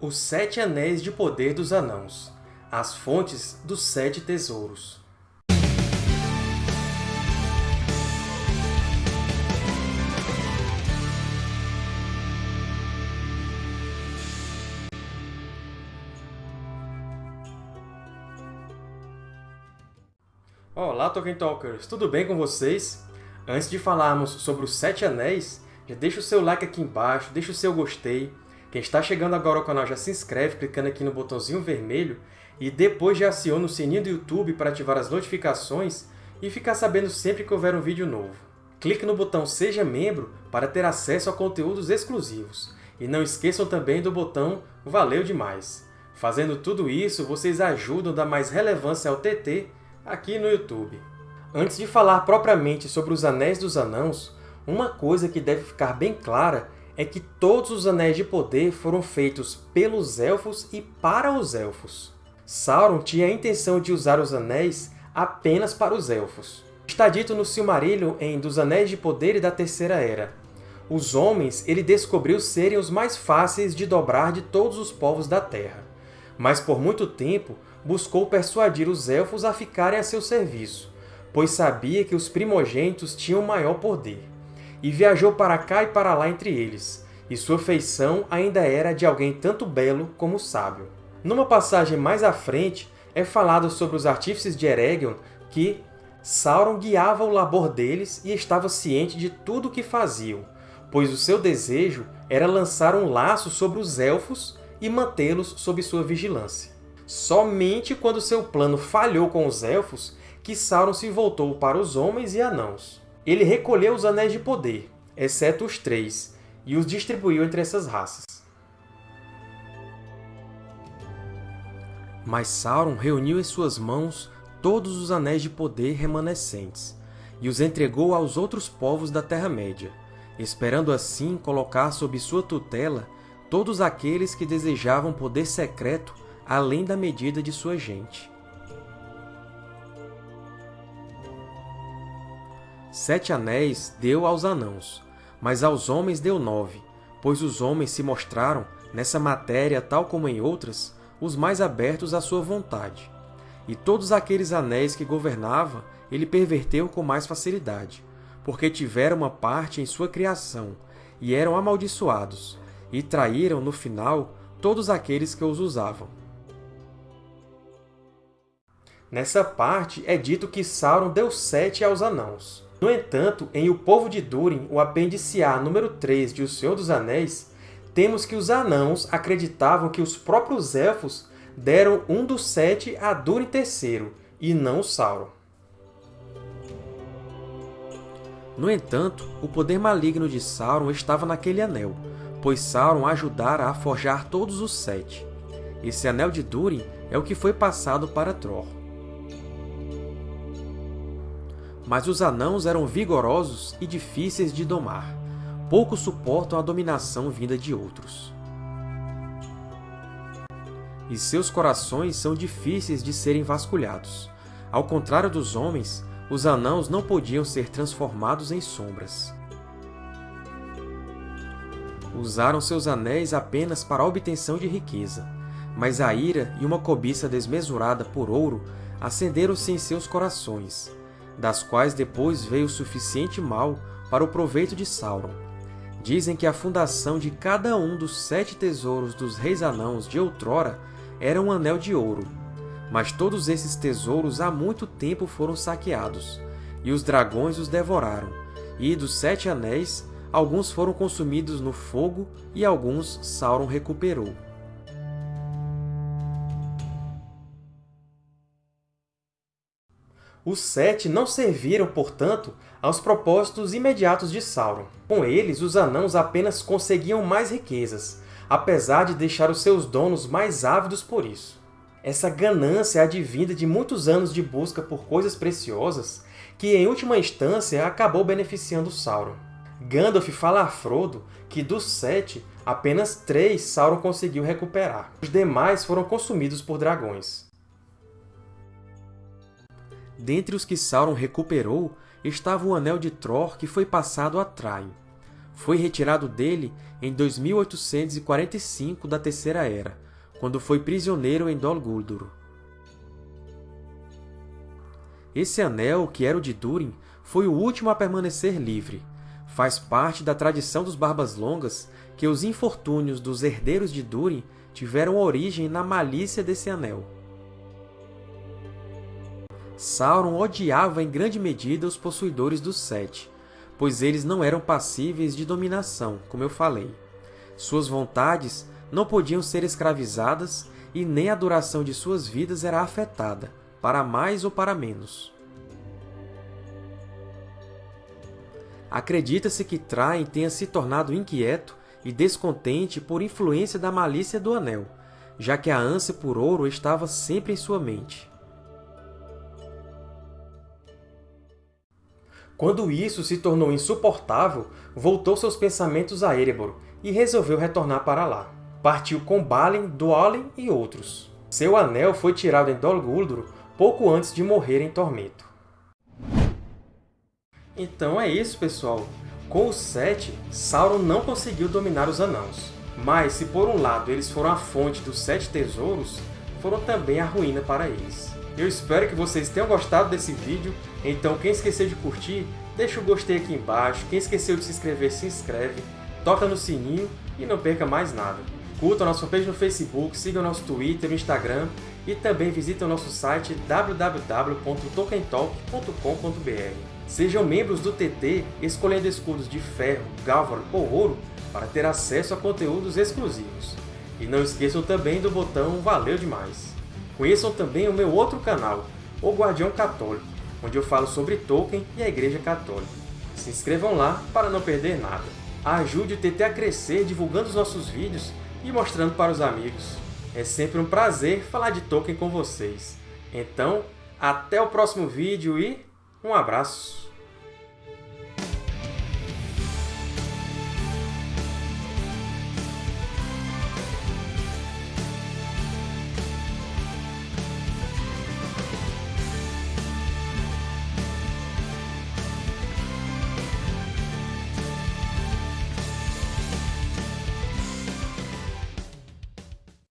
Os Sete Anéis de Poder dos Anãos As Fontes dos Sete Tesouros Olá, Tolkien Talkers! Tudo bem com vocês? Antes de falarmos sobre os Sete Anéis, já deixa o seu like aqui embaixo, deixa o seu gostei, quem está chegando agora ao canal já se inscreve clicando aqui no botãozinho vermelho e depois já aciona o sininho do YouTube para ativar as notificações e ficar sabendo sempre que houver um vídeo novo. Clique no botão Seja Membro para ter acesso a conteúdos exclusivos. E não esqueçam também do botão Valeu demais! Fazendo tudo isso, vocês ajudam a dar mais relevância ao TT aqui no YouTube. Antes de falar propriamente sobre os Anéis dos Anãos, uma coisa que deve ficar bem clara é que todos os Anéis de Poder foram feitos pelos Elfos e para os Elfos. Sauron tinha a intenção de usar os Anéis apenas para os Elfos. Está dito no Silmarillion em Dos Anéis de Poder e da Terceira Era. Os homens ele descobriu serem os mais fáceis de dobrar de todos os povos da Terra, mas por muito tempo buscou persuadir os Elfos a ficarem a seu serviço, pois sabia que os primogênitos tinham maior poder e viajou para cá e para lá entre eles, e sua feição ainda era de alguém tanto belo como sábio. Numa passagem mais à frente, é falado sobre os artífices de Eregion que Sauron guiava o labor deles e estava ciente de tudo o que faziam, pois o seu desejo era lançar um laço sobre os Elfos e mantê-los sob sua vigilância. Somente quando seu plano falhou com os Elfos que Sauron se voltou para os homens e anãos. Ele recolheu os Anéis de Poder, exceto os três, e os distribuiu entre essas raças. Mas Sauron reuniu em suas mãos todos os Anéis de Poder remanescentes, e os entregou aos outros povos da Terra-média, esperando assim colocar sob sua tutela todos aqueles que desejavam poder secreto além da medida de sua gente. Sete anéis deu aos anãos, mas aos homens deu nove, pois os homens se mostraram, nessa matéria tal como em outras, os mais abertos à sua vontade. E todos aqueles anéis que governava ele perverteu com mais facilidade, porque tiveram uma parte em sua criação, e eram amaldiçoados, e traíram, no final, todos aqueles que os usavam. Nessa parte é dito que Sauron deu sete aos anãos. No entanto, em O Povo de Durin, o apêndice A número 3 de O Senhor dos Anéis, temos que os anãos acreditavam que os próprios Elfos deram um dos sete a Durin III, e não Sauron. No entanto, o poder maligno de Sauron estava naquele anel, pois Sauron ajudara a forjar todos os sete. Esse Anel de Durin é o que foi passado para Tror. Mas os anãos eram vigorosos e difíceis de domar. Poucos suportam a dominação vinda de outros. E seus corações são difíceis de serem vasculhados. Ao contrário dos homens, os anãos não podiam ser transformados em sombras. Usaram seus anéis apenas para a obtenção de riqueza, mas a ira e uma cobiça desmesurada por ouro acenderam-se em seus corações, das quais depois veio o suficiente mal para o proveito de Sauron. Dizem que a fundação de cada um dos sete tesouros dos reis anãos de outrora era um anel de ouro, mas todos esses tesouros há muito tempo foram saqueados, e os dragões os devoraram, e dos sete anéis, alguns foram consumidos no fogo e alguns Sauron recuperou. Os Sete não serviram, portanto, aos propósitos imediatos de Sauron. Com eles, os Anãos apenas conseguiam mais riquezas, apesar de deixar os seus donos mais ávidos por isso. Essa ganância advinda de muitos anos de busca por coisas preciosas que, em última instância, acabou beneficiando Sauron. Gandalf fala a Frodo que dos sete, apenas três Sauron conseguiu recuperar. Os demais foram consumidos por dragões. Dentre os que Sauron recuperou estava o Anel de Tror que foi passado a Traim. foi retirado dele em 2845 da Terceira Era, quando foi prisioneiro em Dol Guldur. Esse anel, que era o de Durin, foi o último a permanecer livre. Faz parte da tradição dos Barbas Longas que os infortúnios dos herdeiros de Durin tiveram origem na malícia desse anel. Sauron odiava em grande medida os possuidores dos Sete, pois eles não eram passíveis de dominação, como eu falei. Suas vontades não podiam ser escravizadas e nem a duração de suas vidas era afetada, para mais ou para menos. Acredita-se que Traen tenha se tornado inquieto e descontente por influência da malícia do Anel, já que a ânsia por ouro estava sempre em sua mente. Quando isso se tornou insuportável, voltou seus pensamentos a Erebor e resolveu retornar para lá. Partiu com Balin, Dwalin e outros. Seu anel foi tirado em Dol Guldur pouco antes de morrer em Tormento. Então é isso, pessoal! Com os Sete, Sauron não conseguiu dominar os Anãos. Mas, se por um lado eles foram a fonte dos Sete Tesouros, foram também a ruína para eles. Eu espero que vocês tenham gostado desse vídeo, então quem esqueceu de curtir, deixa o gostei aqui embaixo, quem esqueceu de se inscrever, se inscreve, toca no sininho e não perca mais nada. Curta nossa fanpage no Facebook, siga o nosso Twitter, Instagram e também visite o nosso site www.tolkientalk.com.br. Sejam membros do TT escolhendo escudos de ferro, galvan ou ouro para ter acesso a conteúdos exclusivos. E não esqueçam também do botão Valeu Demais! Conheçam também o meu outro canal, O Guardião Católico, onde eu falo sobre Tolkien e a Igreja Católica. Se inscrevam lá para não perder nada. Ajude o TT a crescer divulgando os nossos vídeos e mostrando para os amigos. É sempre um prazer falar de Tolkien com vocês. Então, até o próximo vídeo e um abraço!